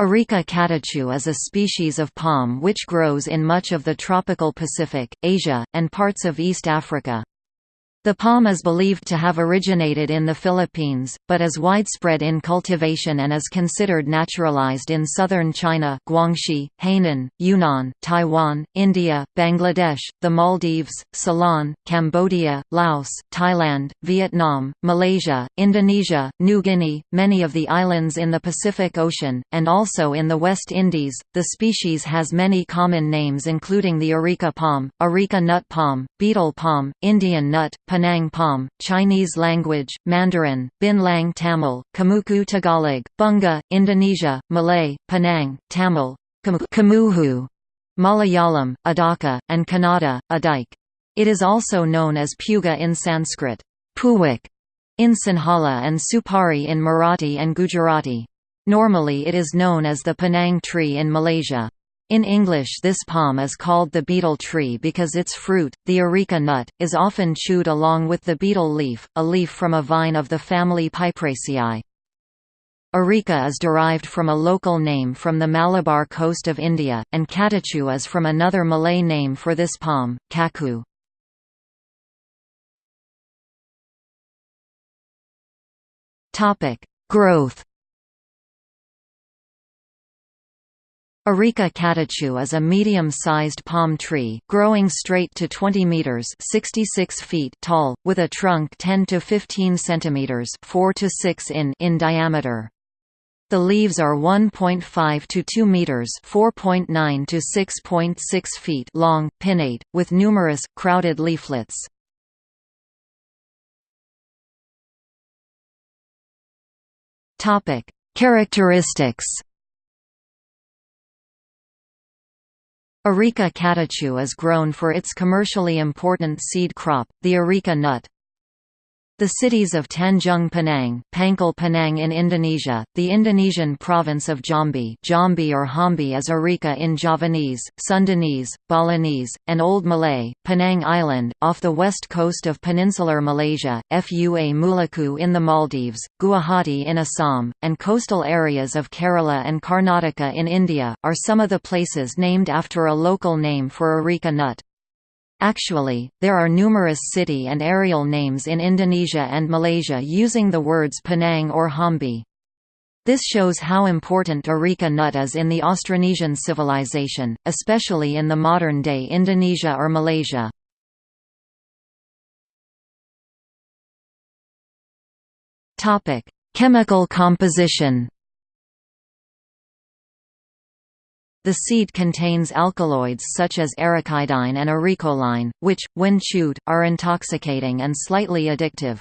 Areca catechu is a species of palm which grows in much of the tropical Pacific, Asia, and parts of East Africa. The palm is believed to have originated in the Philippines, but is widespread in cultivation and is considered naturalized in southern China Guangxi, Hainan, Yunnan, Taiwan, India, Bangladesh, the Maldives, Ceylon, Cambodia, Laos, Thailand, Vietnam, Malaysia, Indonesia, New Guinea, many of the islands in the Pacific Ocean, and also in the West Indies. The species has many common names including the areca palm, areca nut palm, betel palm, Indian nut, Penang palm, Chinese language, Mandarin, Binlang Tamil, Kamuku Tagalog, Bunga, Indonesia, Malay, Penang, Tamil, Kamuhu, Malayalam, Adaka, and Kannada, Adike. It is also known as Puga in Sanskrit, Puwik in Sinhala and Supari in Marathi and Gujarati. Normally it is known as the Penang tree in Malaysia. In English this palm is called the betel tree because its fruit, the areca nut, is often chewed along with the betel leaf, a leaf from a vine of the family Piperaceae. Areca is derived from a local name from the Malabar coast of India, and catechu is from another Malay name for this palm, kaku. Growth Areca catechu is a medium-sized palm tree, growing straight to 20 meters (66 feet) tall, with a trunk 10 to 15 centimeters (4 to 6 in) in diameter. The leaves are 1.5 to 2 meters (4.9 to 6.6 feet) long, pinnate, with numerous crowded leaflets. Topic: Characteristics. Areca catechu is grown for its commercially important seed crop, the areca nut. The cities of Tanjung Pinang, Pangkal Pinang in Indonesia, the Indonesian province of Jambi, Jambi or Hambi is Areca in Javanese, Sundanese, Balinese, and Old Malay, Penang Island, off the west coast of peninsular Malaysia, Fua Mulaku in the Maldives, Guwahati in Assam, and coastal areas of Kerala and Karnataka in India, are some of the places named after a local name for areca nut. Actually, there are numerous city and aerial names in Indonesia and Malaysia using the words Penang or Hambi. This shows how important areca nut is in the Austronesian civilization, especially in the modern-day Indonesia or Malaysia. Chemical composition The seed contains alkaloids such as arecaidine and arecoline, which, when chewed, are intoxicating and slightly addictive.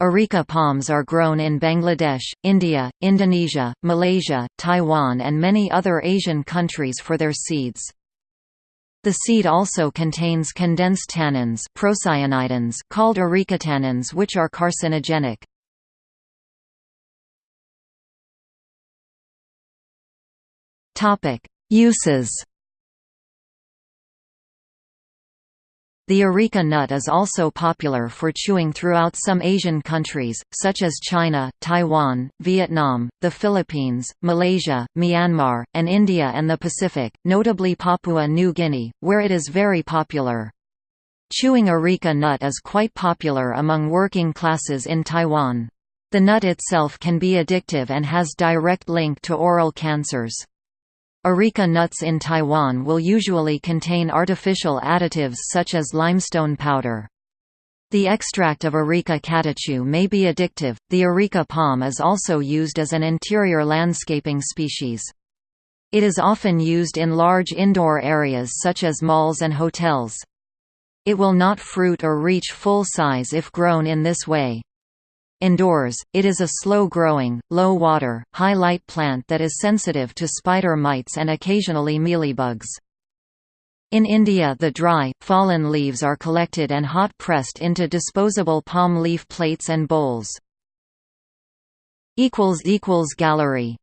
Areca palms are grown in Bangladesh, India, Indonesia, Malaysia, Taiwan and many other Asian countries for their seeds. The seed also contains condensed tannins procyanidins called arecatannins which are carcinogenic. Topic: Uses The areca nut is also popular for chewing throughout some Asian countries, such as China, Taiwan, Vietnam, the Philippines, Malaysia, Myanmar, and India and the Pacific, notably Papua New Guinea, where it is very popular. Chewing areca nut is quite popular among working classes in Taiwan. The nut itself can be addictive and has direct link to oral cancers. Areca nuts in Taiwan will usually contain artificial additives such as limestone powder. The extract of Areca catechu may be addictive. The Areca palm is also used as an interior landscaping species. It is often used in large indoor areas such as malls and hotels. It will not fruit or reach full size if grown in this way. Indoors, it is a slow-growing, low-water, high-light plant that is sensitive to spider mites and occasionally mealybugs. In India the dry, fallen leaves are collected and hot-pressed into disposable palm leaf plates and bowls. Gallery